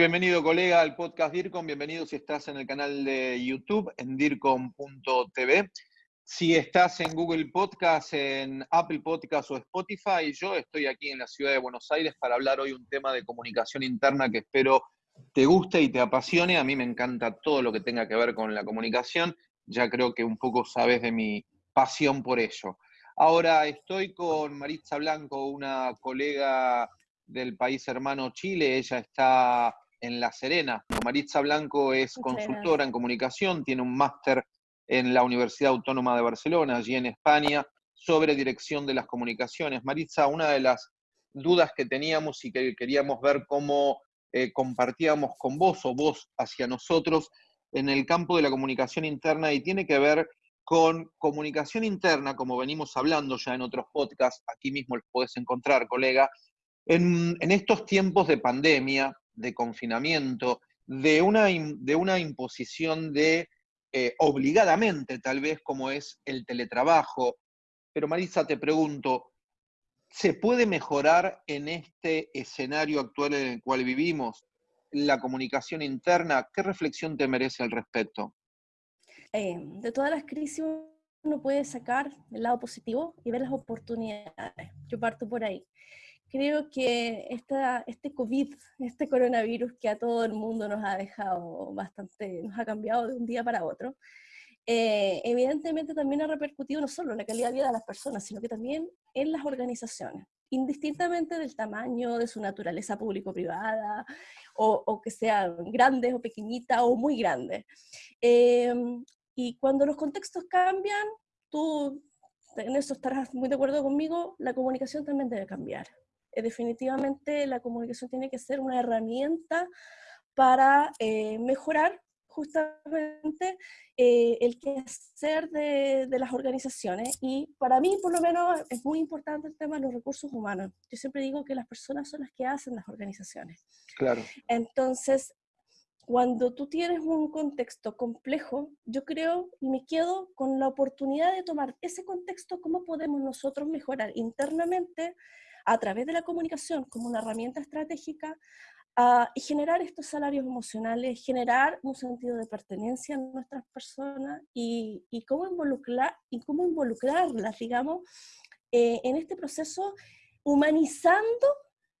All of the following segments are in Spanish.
Bienvenido colega al podcast DIRCOM, bienvenido si estás en el canal de YouTube en DIRCOM.tv. Si estás en Google Podcast, en Apple Podcast o Spotify, yo estoy aquí en la ciudad de Buenos Aires para hablar hoy un tema de comunicación interna que espero te guste y te apasione. A mí me encanta todo lo que tenga que ver con la comunicación. Ya creo que un poco sabes de mi pasión por ello. Ahora estoy con Maritza Blanco, una colega del país hermano Chile. Ella está en La Serena. Maritza Blanco es consultora en comunicación, tiene un máster en la Universidad Autónoma de Barcelona, allí en España, sobre dirección de las comunicaciones. Maritza, una de las dudas que teníamos y que queríamos ver cómo eh, compartíamos con vos o vos hacia nosotros en el campo de la comunicación interna y tiene que ver con comunicación interna, como venimos hablando ya en otros podcasts, aquí mismo los podés encontrar, colega, en, estos tiempos de pandemia, de confinamiento, de una, de una imposición de eh, obligadamente, tal vez como es el teletrabajo. Pero Marisa, te pregunto, ¿se puede mejorar en este escenario actual en el cual vivimos la comunicación interna? ¿Qué reflexión te merece al respecto? Eh, de todas las crisis uno puede sacar el lado positivo y ver las oportunidades. Yo parto por ahí creo que esta, este COVID, este coronavirus que a todo el mundo nos ha dejado bastante, nos ha cambiado de un día para otro, eh, evidentemente también ha repercutido no solo en la calidad de vida de las personas, sino que también en las organizaciones, indistintamente del tamaño, de su naturaleza público-privada, o, que sean grandes o pequeñitas o muy grandes. Eh, y cuando los contextos cambian, tú en eso estarás muy de acuerdo conmigo, la comunicación también debe cambiar. Eh, definitivamente la comunicación tiene que ser una herramienta para eh, mejorar justamente eh, el quehacer de, de, las organizaciones. Y para mí, por lo menos, es muy importante el tema de los recursos humanos. Yo siempre digo que las personas son las que hacen las organizaciones. Claro. Entonces, cuando tú tienes un contexto complejo, yo creo y me quedo con la oportunidad de tomar ese contexto, cómo podemos nosotros mejorar internamente a través de la comunicación como una herramienta estratégica ah, y generar estos salarios emocionales, generar un sentido de pertenencia en nuestras personas y, cómo, involucrar, y cómo involucrarlas, digamos, eh, en este proceso, humanizando,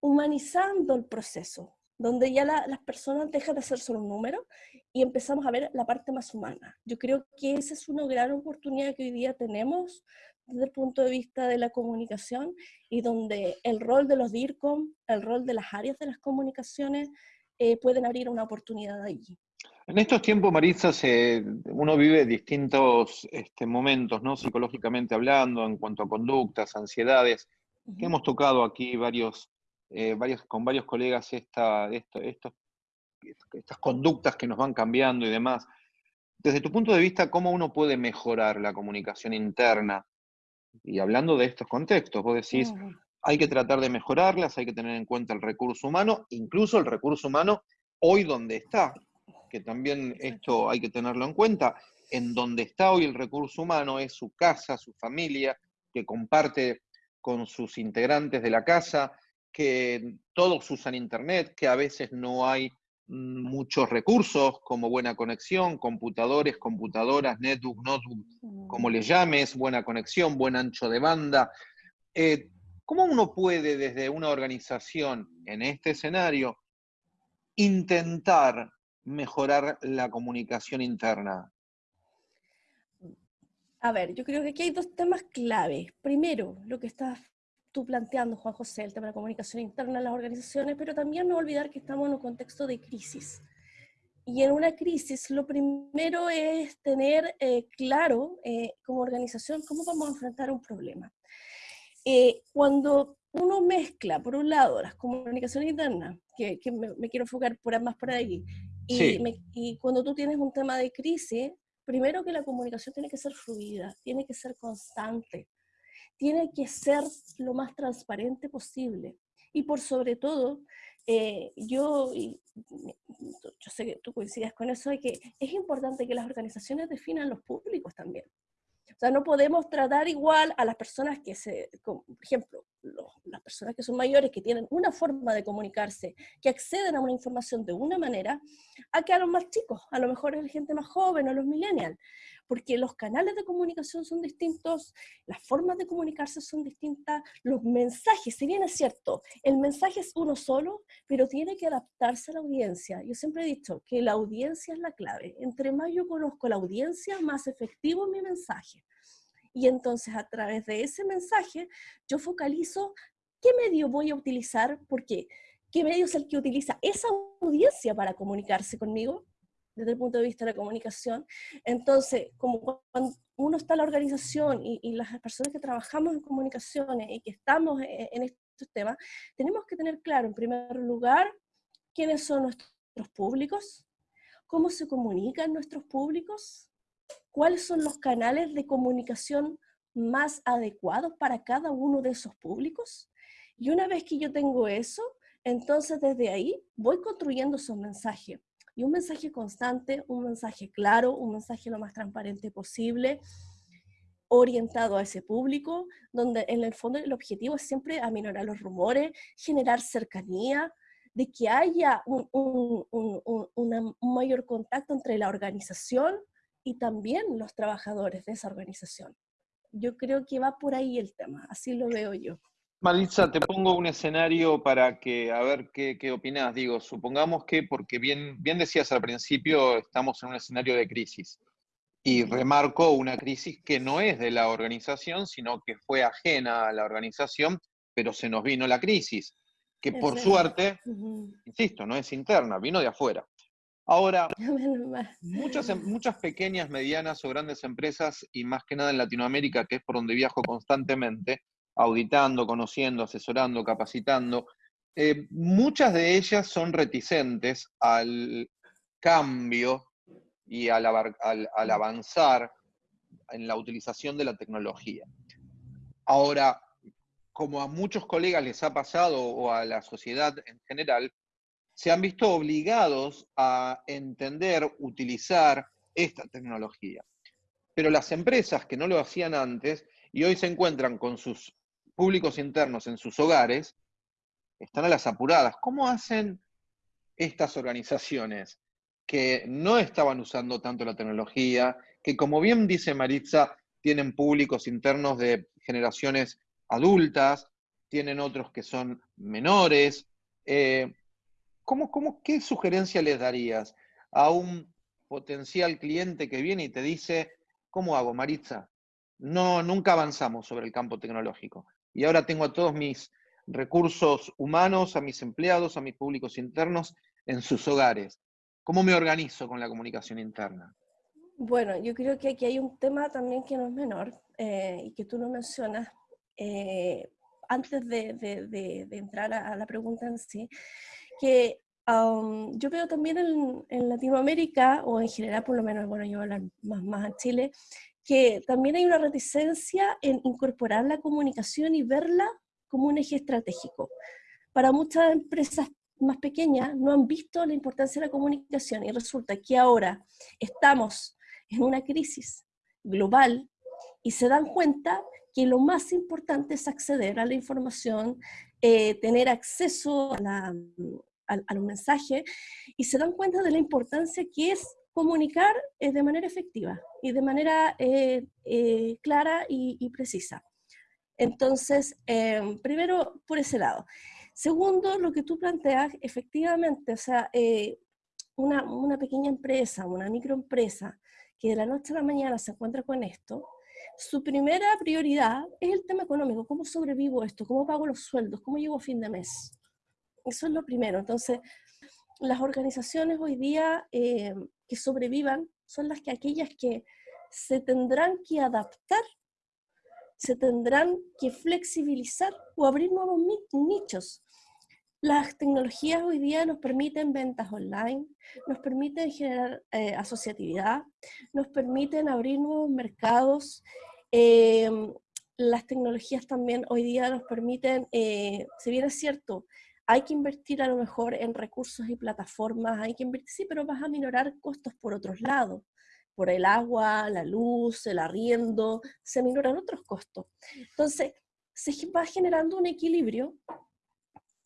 humanizando el proceso, donde ya las personas dejan de ser solo un número y empezamos a ver la parte más humana. Yo creo que esa es una gran oportunidad que hoy día tenemos desde el punto de vista de la comunicación y donde el rol de los DIRCOM, el rol de las áreas de las comunicaciones eh, pueden abrir una oportunidad allí. En estos tiempos, Marisa, uno vive distintos este, momentos, ¿no? Psicológicamente hablando, en cuanto a conductas, ansiedades, que hemos tocado aquí varios, eh, varios, con varios colegas esta, estas conductas que nos van cambiando y demás. Desde tu punto de vista, ¿cómo uno puede mejorar la comunicación interna y hablando de estos contextos, vos decís, hay que tratar de mejorarlas, hay que tener en cuenta el recurso humano, incluso el recurso humano hoy donde está, que también esto hay que tenerlo en cuenta, en donde está hoy el recurso humano es su casa, su familia, que comparte con sus integrantes de la casa, que todos usan Internet, que a veces no hay muchos recursos como buena conexión, computadores, computadoras, netbook, notebook, como le llames, buena conexión, buen ancho de banda. Eh, ¿Cómo uno puede desde una organización en este escenario intentar mejorar la comunicación interna? A ver, yo creo que aquí hay dos temas claves. Primero, lo que estás tú planteando, Juan José, el tema de la comunicación interna en las organizaciones, pero también no olvidar que estamos en un contexto de crisis. Y en una crisis lo primero es tener eh, claro eh, como organización cómo vamos a enfrentar un problema. Eh, cuando uno mezcla, por un lado, las comunicaciones internas, que, que me, quiero enfocar por más por ahí, y, y cuando tú tienes un tema de crisis, primero que la comunicación tiene que ser fluida, tiene que ser constante, tiene que ser lo más transparente posible. Y por sobre todo, eh, yo, yo sé que tú coincides con eso, de que es importante que las organizaciones definan los públicos también. O sea, no podemos tratar igual a las personas que se, por ejemplo, las personas que son mayores, que tienen una forma de comunicarse, que acceden a una información de una manera, a que a los más chicos, a lo mejor es la gente más joven o los millennials, porque los canales de comunicación son distintos, las formas de comunicarse son distintas, los mensajes, si bien es cierto, el mensaje es uno solo, pero tiene que adaptarse a la audiencia. Yo siempre he dicho que la audiencia es la clave. Entre más yo conozco la audiencia, más efectivo es mi mensaje. Y entonces a través de ese mensaje yo focalizo qué medio voy a utilizar, porque qué medio es el que utiliza esa audiencia para comunicarse conmigo desde el punto de vista de la comunicación. Entonces, como cuando uno está en la organización y, las personas que trabajamos en comunicaciones y que estamos en, en estos temas, tenemos que tener claro, en primer lugar, quiénes son nuestros públicos, cómo se comunican nuestros públicos, cuáles son los canales de comunicación más adecuados para cada uno de esos públicos. Y una vez que yo tengo eso, entonces desde ahí voy construyendo esos mensajes. Y un mensaje constante, un mensaje claro, un mensaje lo más transparente posible, orientado a ese público, donde en el fondo el objetivo es siempre aminorar los rumores, generar cercanía, de que haya un, un mayor contacto entre la organización y también los trabajadores de esa organización. Yo creo que va por ahí el tema, así lo veo yo. Maritza, te pongo un escenario para que, a ver qué, qué opinás. Digo, supongamos que, porque bien, bien decías al principio, estamos en un escenario de crisis. Y remarco una crisis que no es de la organización, sino que fue ajena a la organización, pero se nos vino la crisis, que por suerte, insisto, no es interna, vino de afuera. Ahora, muchas, em, muchas pequeñas, medianas o grandes empresas, y más que nada en Latinoamérica, que es por donde viajo constantemente, auditando, conociendo, asesorando, capacitando, eh, muchas de ellas son reticentes al cambio y al, al, avanzar en la utilización de la tecnología. Ahora, como a muchos colegas les ha pasado o a la sociedad en general, se han visto obligados a entender, utilizar esta tecnología. Pero las empresas que no lo hacían antes y hoy se encuentran con sus públicos internos en sus hogares, están a las apuradas. ¿Cómo hacen estas organizaciones que no estaban usando tanto la tecnología, que como bien dice Maritza, tienen públicos internos de generaciones adultas, tienen otros que son menores? Eh, ¿cómo, qué sugerencia les darías a un potencial cliente que viene y te dice, ¿cómo hago, Maritza? No, nunca avanzamos sobre el campo tecnológico. Y ahora tengo a todos mis recursos humanos, a mis empleados, a mis públicos internos en sus hogares. ¿Cómo me organizo con la comunicación interna? Bueno, yo creo que aquí hay un tema también que no es menor eh, y que tú no mencionas eh, antes de, entrar a, la pregunta en sí, que yo veo también en, Latinoamérica, o en general por lo menos, bueno, yo hablo más, más en Chile, que también hay una reticencia en incorporar la comunicación y verla como un eje estratégico. Para muchas empresas más pequeñas no han visto la importancia de la comunicación y resulta que ahora estamos en una crisis global y se dan cuenta que lo más importante es acceder a la información, eh, tener acceso a, la, a, los mensajes y se dan cuenta de la importancia que es comunicar eh, de manera efectiva y de manera eh, eh, clara y, precisa. Entonces, em, primero, por ese lado. Segundo, lo que tú planteas, efectivamente, o sea, una, una, pequeña empresa, una microempresa, que de la noche a la mañana se encuentra con esto, su primera prioridad es el tema económico, cómo sobrevivo esto, cómo pago los sueldos, cómo llego a fin de mes. Eso es lo primero. Entonces, las organizaciones hoy día eh, que sobrevivan son las que aquellas que se tendrán que adaptar, se tendrán que flexibilizar o abrir nuevos nichos. Las tecnologías hoy día nos permiten ventas online, nos permiten generar eh, asociatividad, nos permiten abrir nuevos mercados. Eh, las tecnologías también hoy día nos permiten, si bien es cierto, hay que invertir a lo mejor en recursos y plataformas, hay que invertir, sí, pero vas a minorar costos por otros lados, por el agua, la luz, el arriendo, se minoran otros costos. Entonces, se va generando un equilibrio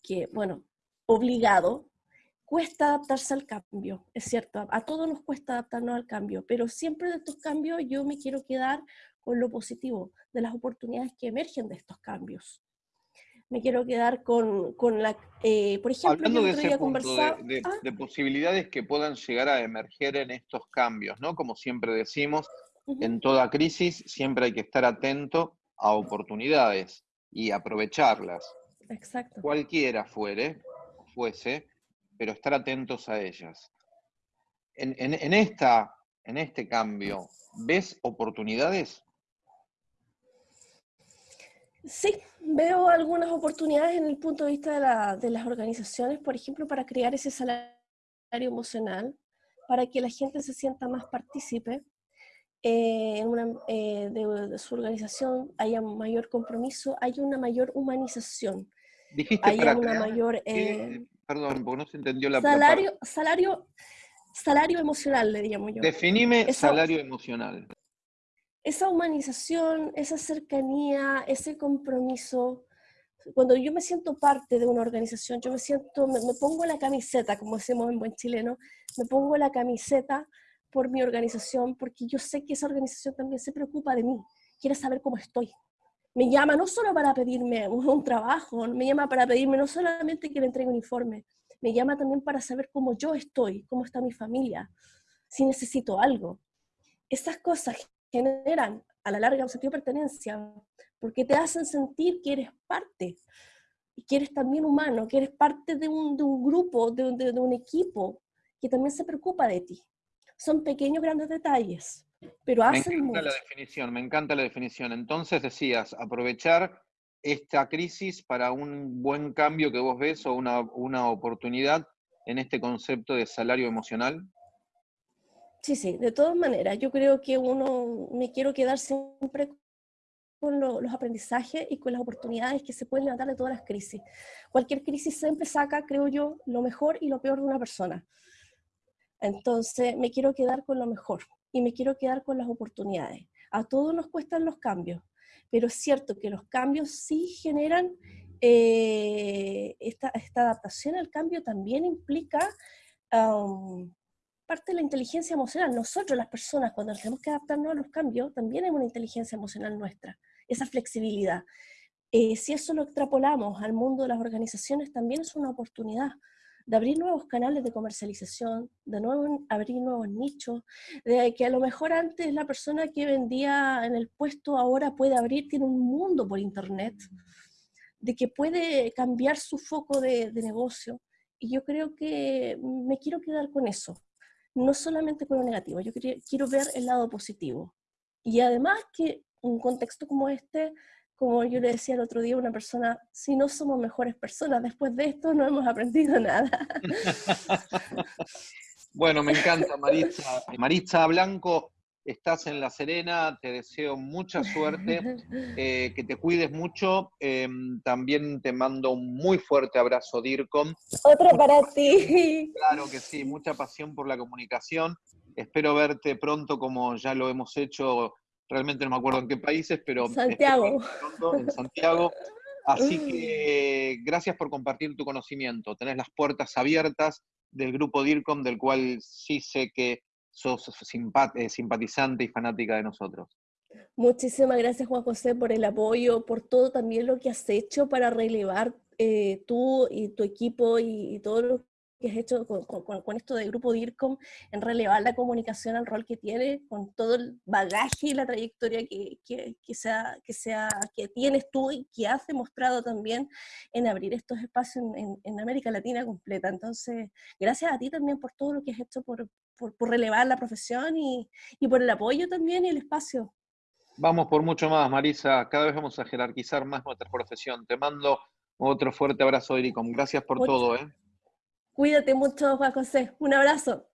que, bueno, obligado, cuesta adaptarse al cambio, es cierto, a todos nos cuesta adaptarnos al cambio, pero siempre de estos cambios yo me quiero quedar con lo positivo, de las oportunidades que emergen de estos cambios. Me quiero quedar con, con la, eh, por ejemplo, Hablando de ese punto de, ah. de, posibilidades que puedan llegar a emerger en estos cambios, ¿no? Como siempre decimos, en toda crisis siempre hay que estar atento a oportunidades y aprovecharlas. Exacto. Cualquiera fuere, fuese, pero estar atentos a ellas. En, en, esta, en este cambio, ¿ves oportunidades? Sí, veo algunas oportunidades en el punto de vista de, la, de las organizaciones, por ejemplo, para crear ese salario emocional, para que la gente se sienta más partícipe eh, en una, eh, de, su organización, haya mayor compromiso, haya una mayor humanización. Dijiste haya una mayor... Eh, perdón, porque no se entendió la salario, salario, salario emocional, le llamo yo. Definime salario emocional esa humanización, esa cercanía, ese compromiso, cuando yo me siento parte de una organización, yo me siento, me, pongo la camiseta, como decimos en buen chileno, me pongo la camiseta por mi organización, porque yo sé que esa organización también se preocupa de mí, quiere saber cómo estoy. Me llama no solo para pedirme un, trabajo, me llama para pedirme no solamente que le entregue un informe, me llama también para saber cómo yo estoy, cómo está mi familia, si necesito algo. Esas cosas generan a la larga un sentido de pertenencia, porque te hacen sentir que eres parte y que eres también humano, que eres parte de un, de un grupo, de un, de, un equipo que también se preocupa de ti. Son pequeños, grandes detalles, pero hacen Me encanta la definición, me encanta la definición. Entonces decías, aprovechar esta crisis para un buen cambio que vos ves o una, una oportunidad en este concepto de salario emocional. Sí, sí, de todas maneras, yo creo que uno, me quiero quedar siempre con los aprendizajes y con las oportunidades que se pueden levantar de todas las crisis. Cualquier crisis siempre saca, creo yo, lo mejor y lo peor de una persona. Entonces, me quiero quedar con lo mejor y me quiero quedar con las oportunidades. A todos nos cuestan los cambios, pero es cierto que los cambios sí generan, eh, esta, esta, adaptación al cambio también implica parte de la inteligencia emocional. Nosotros, las personas, cuando tenemos que adaptarnos a los cambios, también hay una inteligencia emocional nuestra, esa flexibilidad. Eh, si eso lo extrapolamos al mundo de las organizaciones, también es una oportunidad de abrir nuevos canales de comercialización, de nuevo abrir nuevos nichos, de que a lo mejor antes la persona que vendía en el puesto ahora puede abrir, tiene un mundo por internet, de que puede cambiar su foco de negocio. Y yo creo que me quiero quedar con eso, no solamente con lo negativo, yo quiero ver el lado positivo. Y además que un contexto como este, como yo le decía el otro día a una persona, si no somos mejores personas, después de esto no hemos aprendido nada. bueno, me encanta Maritza. Maritza Blanco, estás en La Serena, te deseo mucha suerte, eh, que te cuides mucho. Em, también te mando un muy fuerte abrazo, DIRCOM. Otro para ti. Claro que sí, mucha pasión por la comunicación. Espero verte pronto como ya lo hemos hecho, realmente no me acuerdo en qué países, pero... Santiago. Pronto, en Santiago. Así que gracias por compartir tu conocimiento. Tenés las puertas abiertas del grupo DIRCOM, del cual sí sé que sos eh, simpatizante y fanática de nosotros. Muchísimas gracias Juan José por el apoyo, por todo también lo que has hecho para relevar eh, tú y tu equipo y, todo lo que has hecho con, esto del grupo DIRCOM en relevar la comunicación al rol que tiene, con todo el bagaje y la trayectoria que, que, sea, que, sea, que tienes tú y que has demostrado también en abrir estos espacios en, en América Latina completa. Entonces, gracias a ti también por todo lo que has hecho por, por, relevar la profesión y, y, por el apoyo también y el espacio. Vamos por mucho más, Marisa. Cada vez vamos a jerarquizar más nuestra profesión. Te mando otro fuerte abrazo, Ericom. Gracias por todo. ¿eh? Cuídate mucho, Juan José. Un abrazo.